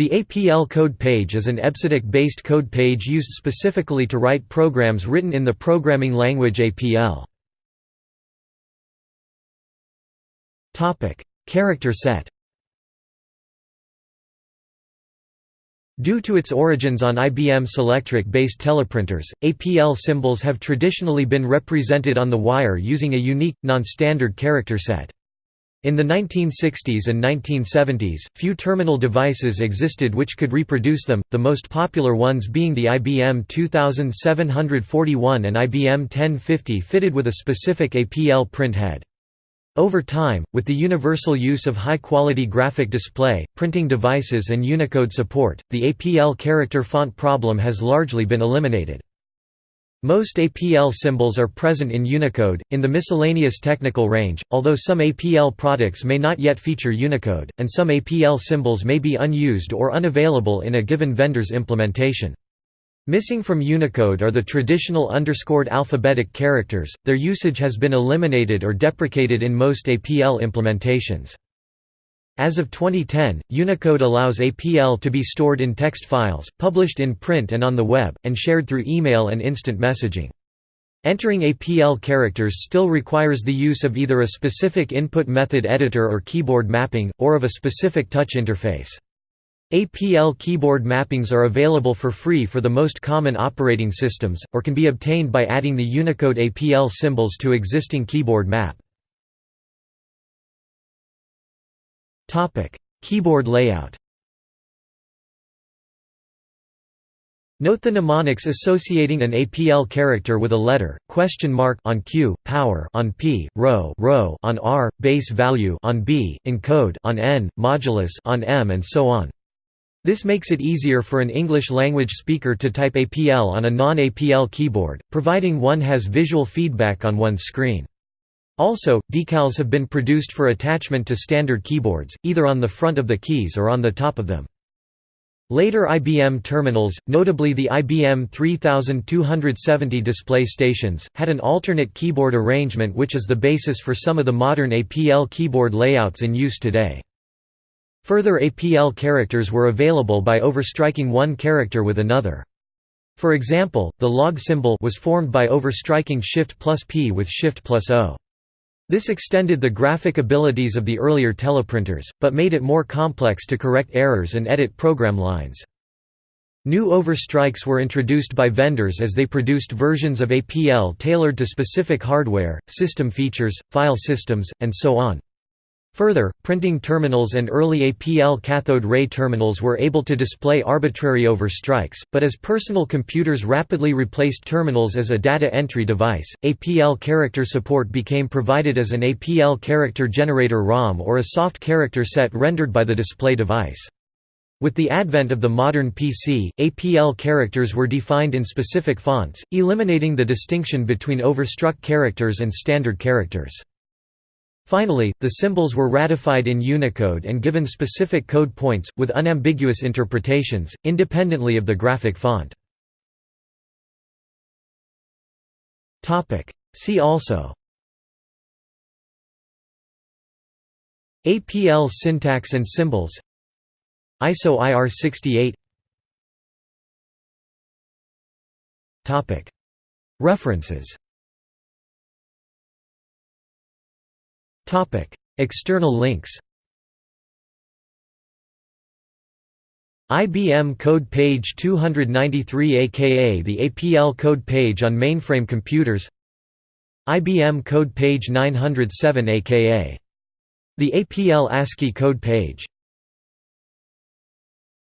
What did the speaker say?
The APL code page is an EBCDIC-based code page used specifically to write programs written in the programming language APL. Character set Due to its origins on IBM Selectric-based teleprinters, APL symbols have traditionally been represented on the wire using a unique, non-standard character set. In the 1960s and 1970s, few terminal devices existed which could reproduce them, the most popular ones being the IBM 2741 and IBM 1050 fitted with a specific APL print head. Over time, with the universal use of high-quality graphic display, printing devices and Unicode support, the APL character font problem has largely been eliminated. Most APL symbols are present in Unicode, in the miscellaneous technical range, although some APL products may not yet feature Unicode, and some APL symbols may be unused or unavailable in a given vendor's implementation. Missing from Unicode are the traditional underscored alphabetic characters, their usage has been eliminated or deprecated in most APL implementations. As of 2010, Unicode allows APL to be stored in text files, published in print and on the web, and shared through email and instant messaging. Entering APL characters still requires the use of either a specific input method editor or keyboard mapping, or of a specific touch interface. APL keyboard mappings are available for free for the most common operating systems, or can be obtained by adding the Unicode APL symbols to existing keyboard map. Keyboard layout Note the mnemonics associating an APL character with a letter, question mark on Q, power on P, rho, rho on R, base value on B, encode on N, modulus on M and so on. This makes it easier for an English-language speaker to type APL on a non-APL keyboard, providing one has visual feedback on one's screen. Also, decals have been produced for attachment to standard keyboards, either on the front of the keys or on the top of them. Later IBM terminals, notably the IBM 3270 display stations, had an alternate keyboard arrangement which is the basis for some of the modern APL keyboard layouts in use today. Further APL characters were available by overstriking one character with another. For example, the log symbol was formed by overstriking Shift plus P with Shift plus O. This extended the graphic abilities of the earlier teleprinters, but made it more complex to correct errors and edit program lines. New overstrikes were introduced by vendors as they produced versions of APL tailored to specific hardware, system features, file systems, and so on. Further, printing terminals and early APL cathode ray terminals were able to display arbitrary overstrikes, but as personal computers rapidly replaced terminals as a data entry device, APL character support became provided as an APL character generator ROM or a soft character set rendered by the display device. With the advent of the modern PC, APL characters were defined in specific fonts, eliminating the distinction between overstruck characters and standard characters. Finally, the symbols were ratified in Unicode and given specific code points, with unambiguous interpretations, independently of the graphic font. See also. APL syntax and symbols. ISO IR68 References External links IBM Code Page 293 aka the APL code page on mainframe computers IBM Code Page 907 aka the APL ASCII code page